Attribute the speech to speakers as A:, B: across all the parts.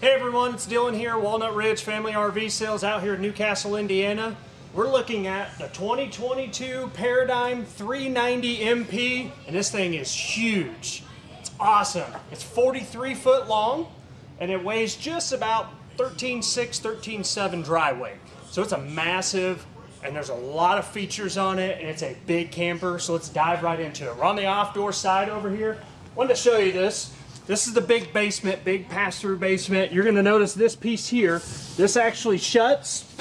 A: Hey everyone, it's Dylan here, Walnut Ridge Family RV Sales out here in Newcastle, Indiana. We're looking at the 2022 Paradigm 390 MP, and this thing is huge. It's awesome. It's 43 foot long, and it weighs just about 13.6, 13.7 dry weight. So it's a massive, and there's a lot of features on it, and it's a big camper, so let's dive right into it. We're on the off-door side over here. Wanted to show you this. This is the big basement, big pass-through basement. You're gonna notice this piece here. This actually shuts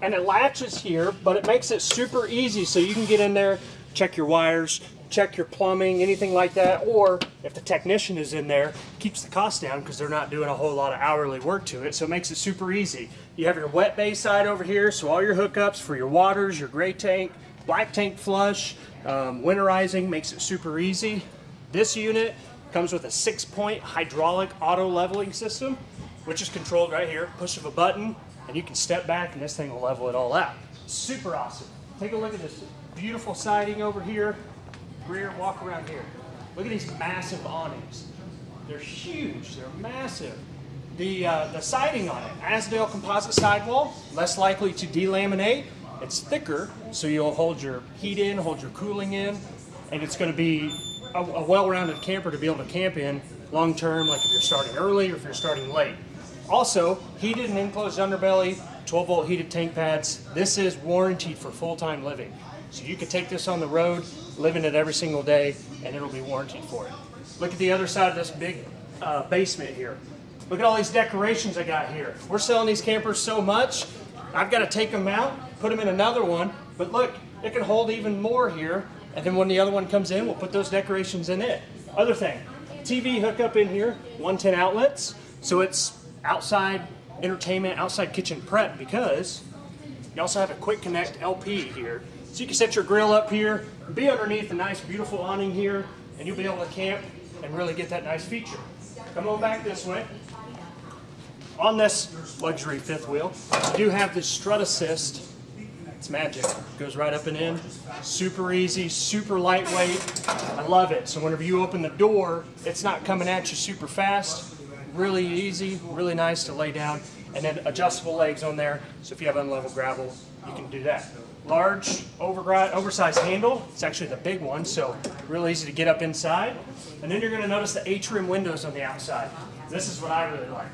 A: and it latches here, but it makes it super easy so you can get in there, check your wires, check your plumbing, anything like that, or if the technician is in there, keeps the cost down because they're not doing a whole lot of hourly work to it, so it makes it super easy. You have your wet bay side over here, so all your hookups for your waters, your gray tank, black tank flush, um, winterizing makes it super easy. This unit Comes with a six point hydraulic auto leveling system, which is controlled right here, push of a button, and you can step back and this thing will level it all out. Super awesome. Take a look at this beautiful siding over here. Rear, walk around here. Look at these massive awnings. They're huge, they're massive. The, uh, the siding on it, Azdel composite sidewall, less likely to delaminate. It's thicker, so you'll hold your heat in, hold your cooling in, and it's going to be a, a well-rounded camper to be able to camp in long term, like if you're starting early or if you're starting late. Also, heated and enclosed underbelly, 12 volt heated tank pads. This is warranted for full-time living. So you can take this on the road, live in it every single day, and it'll be warranted for it. Look at the other side of this big uh, basement here. Look at all these decorations I got here. We're selling these campers so much, I've got to take them out, put them in another one, but look, it can hold even more here and then when the other one comes in, we'll put those decorations in it. Other thing, TV hookup in here, 110 outlets. So it's outside entertainment, outside kitchen prep because you also have a quick connect LP here. So you can set your grill up here, be underneath a nice beautiful awning here, and you'll be able to camp and really get that nice feature. Come on back this way. On this luxury fifth wheel, you do have this strut assist it's magic. Goes right up and in. Super easy, super lightweight. I love it. So whenever you open the door, it's not coming at you super fast. Really easy, really nice to lay down. And then adjustable legs on there. So if you have unlevel gravel, you can do that. Large, oversized handle. It's actually the big one, so real easy to get up inside. And then you're gonna notice the atrium windows on the outside. This is what I really like.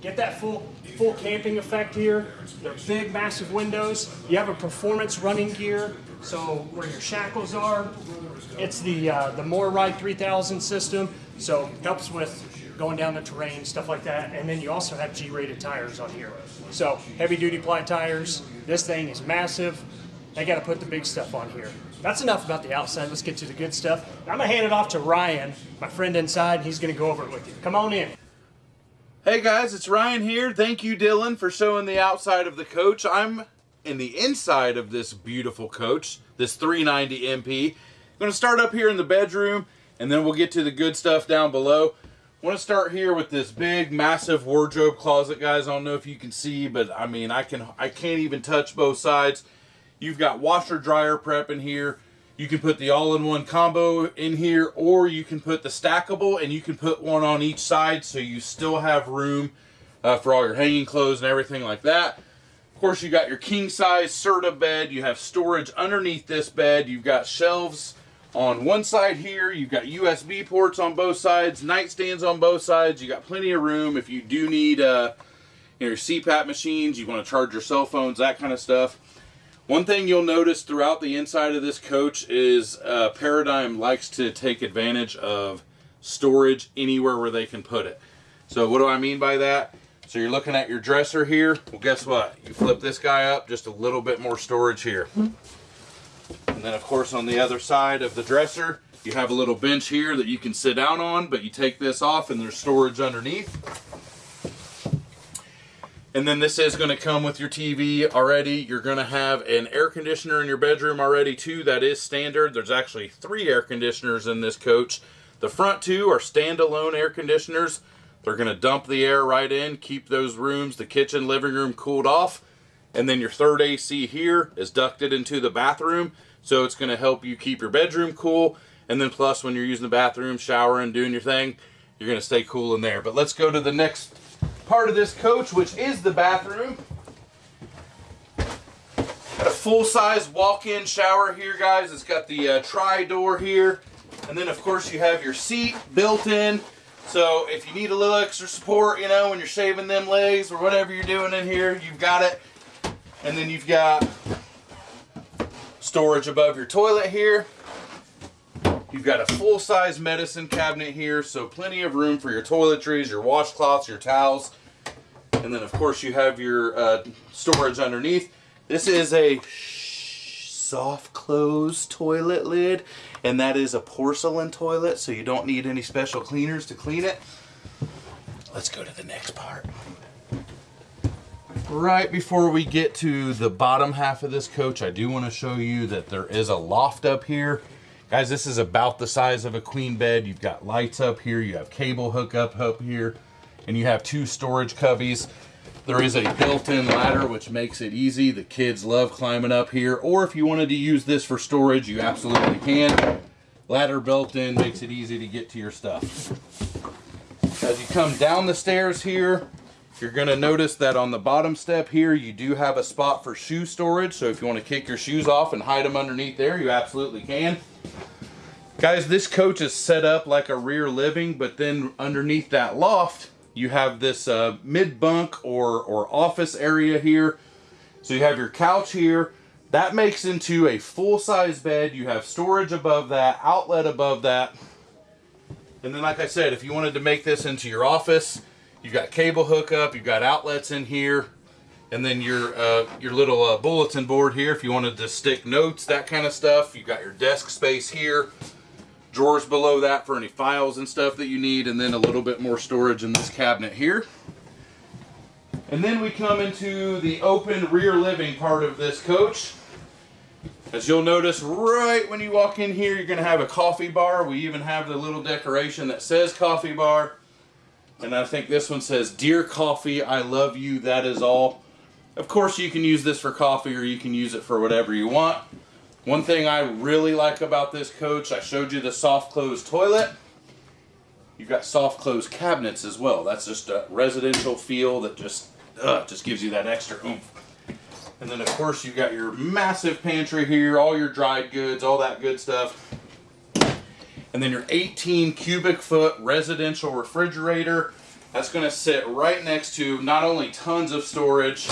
A: Get that full full camping effect here. They're big, massive windows. You have a performance running gear, so where your shackles are. It's the uh, the MORryde 3000 system, so helps with going down the terrain, stuff like that. And then you also have G-rated tires on here. So heavy duty ply tires. This thing is massive. They got to put the big stuff on here. That's enough about the outside. Let's get to the good stuff. I'm going to hand it off to Ryan, my friend inside. He's going to go over it with you. Come on in.
B: Hey guys, it's Ryan here. Thank you, Dylan, for showing the outside of the coach. I'm in the inside of this beautiful coach, this 390 MP. I'm going to start up here in the bedroom, and then we'll get to the good stuff down below. I want to start here with this big, massive wardrobe closet, guys. I don't know if you can see, but I mean, I can I can't even touch both sides. You've got washer dryer prep in here. You can put the all-in-one combo in here, or you can put the stackable, and you can put one on each side, so you still have room uh, for all your hanging clothes and everything like that. Of course, you got your king-size Serta bed. You have storage underneath this bed. You've got shelves on one side here. You've got USB ports on both sides, nightstands on both sides. You got plenty of room if you do need uh, you know, your CPAP machines, you want to charge your cell phones, that kind of stuff. One thing you'll notice throughout the inside of this coach is uh, Paradigm likes to take advantage of storage anywhere where they can put it. So what do I mean by that? So you're looking at your dresser here. Well, guess what? You flip this guy up, just a little bit more storage here. And then of course on the other side of the dresser, you have a little bench here that you can sit down on, but you take this off and there's storage underneath. And then this is going to come with your TV already. You're going to have an air conditioner in your bedroom already too. That is standard. There's actually three air conditioners in this coach. The front two are standalone air conditioners. They're going to dump the air right in, keep those rooms, the kitchen, living room cooled off. And then your third AC here is ducted into the bathroom. So it's going to help you keep your bedroom cool. And then plus when you're using the bathroom, showering, doing your thing, you're going to stay cool in there. But let's go to the next part of this coach, which is the bathroom. Got a full-size walk-in shower here, guys. It's got the uh, tri-door here. And then, of course, you have your seat built in. So if you need a little extra support, you know, when you're shaving them legs or whatever you're doing in here, you've got it. And then you've got storage above your toilet here. You've got a full-size medicine cabinet here, so plenty of room for your toiletries, your washcloths, your towels. And then, of course, you have your uh, storage underneath. This is a soft close toilet lid, and that is a porcelain toilet, so you don't need any special cleaners to clean it. Let's go to the next part. Right before we get to the bottom half of this coach, I do want to show you that there is a loft up here. Guys, this is about the size of a queen bed. You've got lights up here, you have cable hookup up here, and you have two storage cubbies. There is a built-in ladder, which makes it easy. The kids love climbing up here. Or if you wanted to use this for storage, you absolutely can. Ladder built in makes it easy to get to your stuff. As you come down the stairs here, you're going to notice that on the bottom step here, you do have a spot for shoe storage. So if you want to kick your shoes off and hide them underneath there, you absolutely can. Guys, this coach is set up like a rear living, but then underneath that loft, you have this uh, mid bunk or, or office area here. So you have your couch here. That makes into a full size bed. You have storage above that, outlet above that. And then, like I said, if you wanted to make this into your office, you've got cable hookup, you've got outlets in here, and then your uh, your little uh, bulletin board here if you wanted to stick notes, that kind of stuff. You've got your desk space here drawers below that for any files and stuff that you need, and then a little bit more storage in this cabinet here. And then we come into the open rear living part of this coach. As you'll notice right when you walk in here, you're going to have a coffee bar. We even have the little decoration that says coffee bar. And I think this one says, Dear Coffee, I love you, that is all. Of course, you can use this for coffee or you can use it for whatever you want. One thing I really like about this coach, I showed you the soft close toilet. You've got soft close cabinets as well. That's just a residential feel that just uh, just gives you that extra oomph. And then of course you've got your massive pantry here, all your dried goods, all that good stuff. And then your 18 cubic foot residential refrigerator. That's gonna sit right next to not only tons of storage,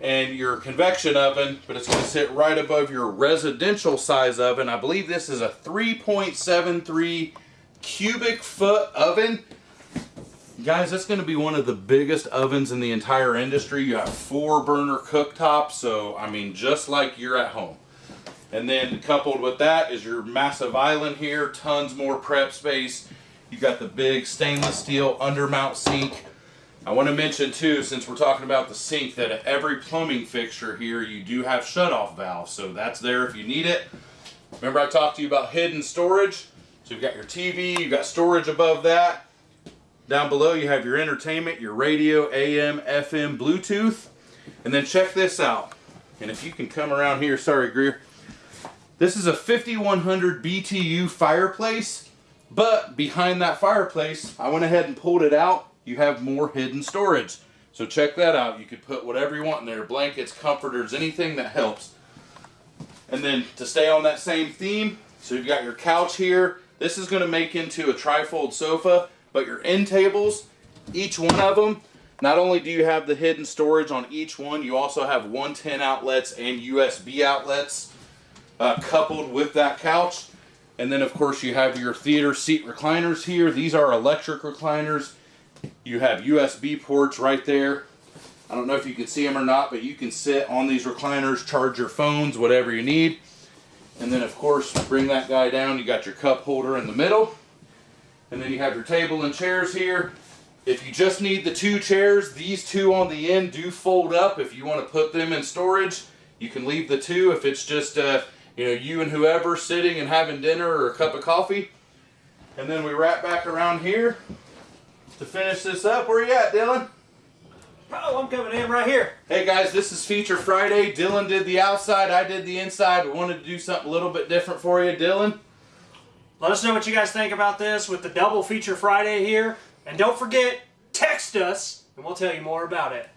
B: and your convection oven, but it's going to sit right above your residential size oven. I believe this is a 3.73 cubic foot oven. Guys, that's going to be one of the biggest ovens in the entire industry. You have four burner cooktop, so I mean, just like you're at home. And then coupled with that is your massive island here, tons more prep space. You got the big stainless steel undermount sink I want to mention too, since we're talking about the sink, that every plumbing fixture here, you do have shut-off valves. So that's there if you need it. Remember I talked to you about hidden storage? So you've got your TV, you've got storage above that. Down below you have your entertainment, your radio, AM, FM, Bluetooth. And then check this out. And if you can come around here, sorry Greer. This is a 5100 BTU fireplace. But behind that fireplace, I went ahead and pulled it out you have more hidden storage. So check that out. You could put whatever you want in there, blankets, comforters, anything that helps. And then to stay on that same theme, so you've got your couch here. This is gonna make into a trifold sofa, but your end tables, each one of them, not only do you have the hidden storage on each one, you also have 110 outlets and USB outlets uh, coupled with that couch. And then of course you have your theater seat recliners here. These are electric recliners. You have USB ports right there. I don't know if you can see them or not, but you can sit on these recliners, charge your phones, whatever you need. And then of course, bring that guy down. You got your cup holder in the middle. And then you have your table and chairs here. If you just need the two chairs, these two on the end do fold up. If you want to put them in storage, you can leave the two. If it's just uh, you know you and whoever sitting and having dinner or a cup of coffee. And then we wrap back around here to finish this up. Where you at, Dylan?
A: Oh, I'm coming in right here.
B: Hey guys, this is Feature Friday. Dylan did the outside, I did the inside. We wanted to do something a little bit different for you, Dylan.
A: Let us know what you guys think about this with the double Feature Friday here. And don't forget, text us and we'll tell you more about it.